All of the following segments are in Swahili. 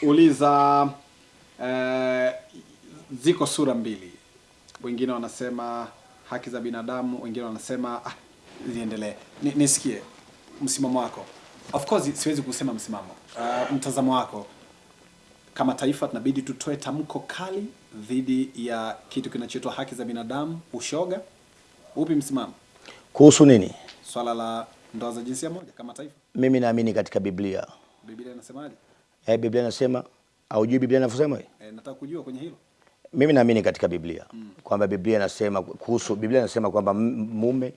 kuuliza eh, ziko sura mbili, wengine wanasema haki za binadamu, wengine wanasema ah, ziendelee. Ni, nisikie msimamo wako. Of course siwezi kusema msimamo, uh, mtazamo wako. Kama taifa tunabidi tutoe tamko kali dhidi ya kitu kinachoitwa haki za binadamu, ushoga. Upi msimamo Kuhusu nini? swala la ndoa za jinsia moja kama taifa? Mimi naamini katika Biblia. Biblia inasemaje? Eh, Biblia inasema haujui Biblia inavyosema? Eh, nataka kujua kwenye hilo. Mimi naamini katika Biblia mm. kwamba Biblia inasema kuhusu Biblia inasema kwamba mume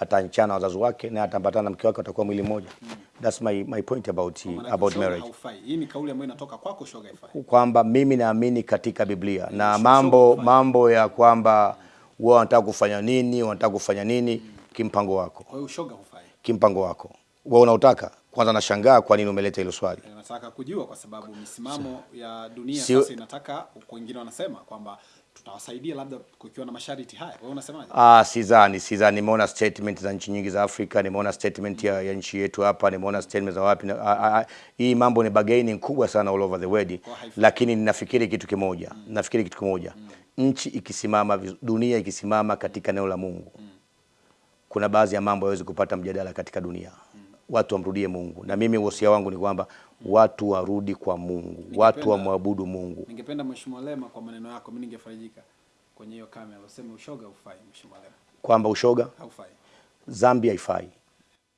atanchana wazazi wake na atambatana na mke wake watakuwa mwili mmoja. Mm. That's my my point about he, about marriage. Hii ni kauli ambayo inatoka kwako, shoga haifai. Kwamba mimi naamini katika Biblia na sio- mambo mambo ya kwamba wao wanataka kufanya nini, wanataka kufanya nini kimpango wako. Kwa hiyo shoga hufai. Kimpango wako. Wewe unautaka? Kwanza nashangaa kwa nini umeleta hilo swali. Eh, Nataka kujua kwa sababu misimamo ya dunia Sio- sasa inataka, wengine wanasema kwamba tutawasaidia labda kukiwa na masharti haya. Wewe unasemaje? Ah, sidhani, sidhani. Nimeona statement za nchi nyingi za Afrika, nimeona statement ya, ya nchi yetu hapa, nimeona statement za wapi. Hii mambo ni bargaining kubwa sana all over the world, lakini ninafikiri kitu kimoja, mm. nafikiri kitu kimoja, mm. nchi ikisimama, dunia ikisimama katika eneo la Mungu, mm. kuna baadhi ya mambo hayawezi kupata mjadala katika dunia. Watu wamrudie Mungu, na mimi wosia wangu ni kwamba watu warudi kwa Mungu, watu wamwabudu Mungu. Ningependa Mheshimiwa Lema, kwa maneno yako mimi ningefarijika kwenye hiyo kamera useme ushoga haufai. Mheshimiwa Lema, Kwamba ushoga haufai. dhambi haifai.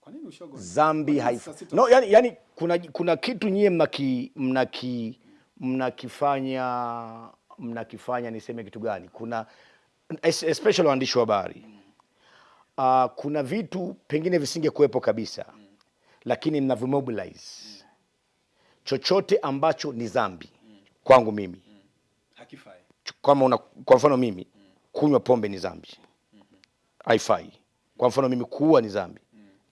Kwa nini ushoga? Dhambi zambi haifai. No, yani, yani kuna, kuna kitu nyie mnaki mnaki mnakifanya mnakifanya niseme kitu gani? Kuna especially waandishi wa habari uh, kuna vitu pengine visinge kuwepo kabisa, lakini mnavimobilize chochote ambacho ni dhambi kwangu mimi hakifai. kama una, kwa mfano mimi kunywa pombe ni dhambi, haifai. Kwa mfano mimi kuua ni dhambi,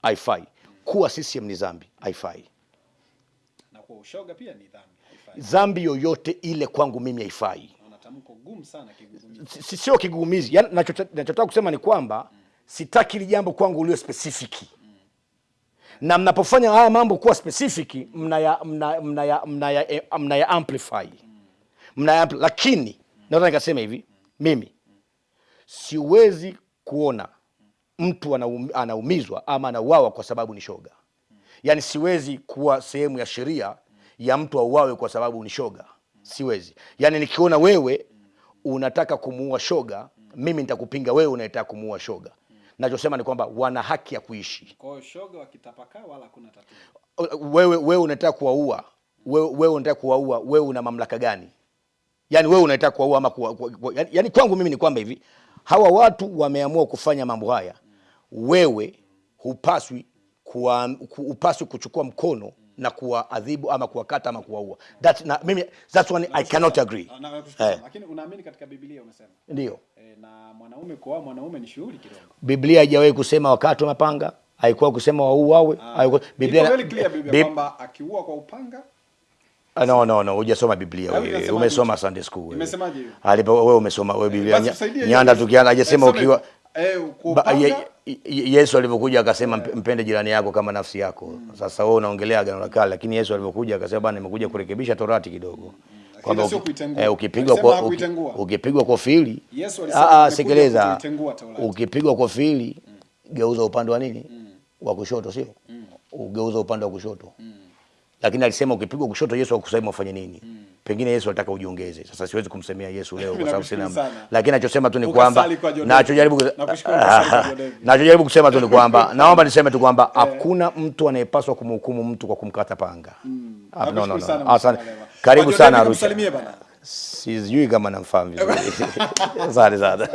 haifai. Kuwa CCM ni dhambi, haifai. Na kwa ushoga pia ni dhambi, haifai. Dhambi yoyote ile kwangu mimi haifai. Sio kigugumizi, yani nachotaka kusema ni kwamba sitaki ili jambo kwangu ulio specific na mnapofanya haya mambo kuwa specific mnaya mnaya mnaya mnaya, eh, mnaya amplify mnaya ampli, lakini naweza nikasema hivi mimi siwezi kuona mtu anaum, anaumizwa ama anauawa kwa sababu ni shoga. yani siwezi kuwa sehemu ya sheria ya mtu auawe kwa sababu ni shoga, siwezi. yani nikiona wewe unataka kumuua shoga, mimi nitakupinga wewe unayetaka kumuua shoga. Nachosema ni kwamba wana haki ya kuishi. Kwa hiyo shoga wakitapakaa wala kuna tatizo. Wewe wewe unataka kuwaua, wewe, wewe unataka kuwaua, wewe una mamlaka gani? Yaani wewe unataka kuwaua ama kuwa, kuwa, kuwa, yani, yani kwangu mimi ni kwamba hivi hawa watu wameamua kufanya mambo haya, wewe hupaswi kuwa, hupaswi kuchukua mkono na kuwaadhibu ama kuwakata ama kuwaua. That, na, mimi, that's one I cannot agree. Nakushukuru Eh. Lakini unaamini katika Biblia umesema. Ndio Eh, na mwanaume kuoa mwanaume ni shughuli kidogo. Biblia haijawahi kusema wakati mapanga, haikuwa kusema wauawe. haikuwa- Biblia kwamba akiua kwa upanga Ah, No, no, no, hujasoma Biblia wewe. Umesoma? Sunday school wewe. Imesemaje hiyo? Alipo wewe umesoma wewe Biblia. Nyanda tukiana hajasema ukiwa eh, Ba- ye, ye- Yesu alivyokuja akasema mp- mpende jirani yako kama nafsi yako. Sasa wewe unaongelea agano la kale, lakini Yesu alivyokuja akasema bana, nimekuja kurekebisha torati kidogo. Kwamba eh, ukipigwa kwa ukipigwa kwa fili, ah, ah, sikiliza, ukipigwa kwa fili geuza upande wa nini? Wa kushoto, sio? Ugeuza upande wa kushoto. Lakini alisema ukipigwa kushoto, Yesu akusema ufanye nini. Pengine Yesu alitaka ujiongeze. Sasa siwezi kumsemea Yesu leo kwa sababu sina, lakini nachosema tu ni kwamba nachojaribu nachojaribu kusema tu ni kwamba naomba niseme tu kwamba hakuna mtu anayepaswa kumhukumu mtu kwa kumkata panga. Ah, no, no, no. Asante. Karibu sana Arusha. Sijui kama namfahamu vizuri. Asante sana.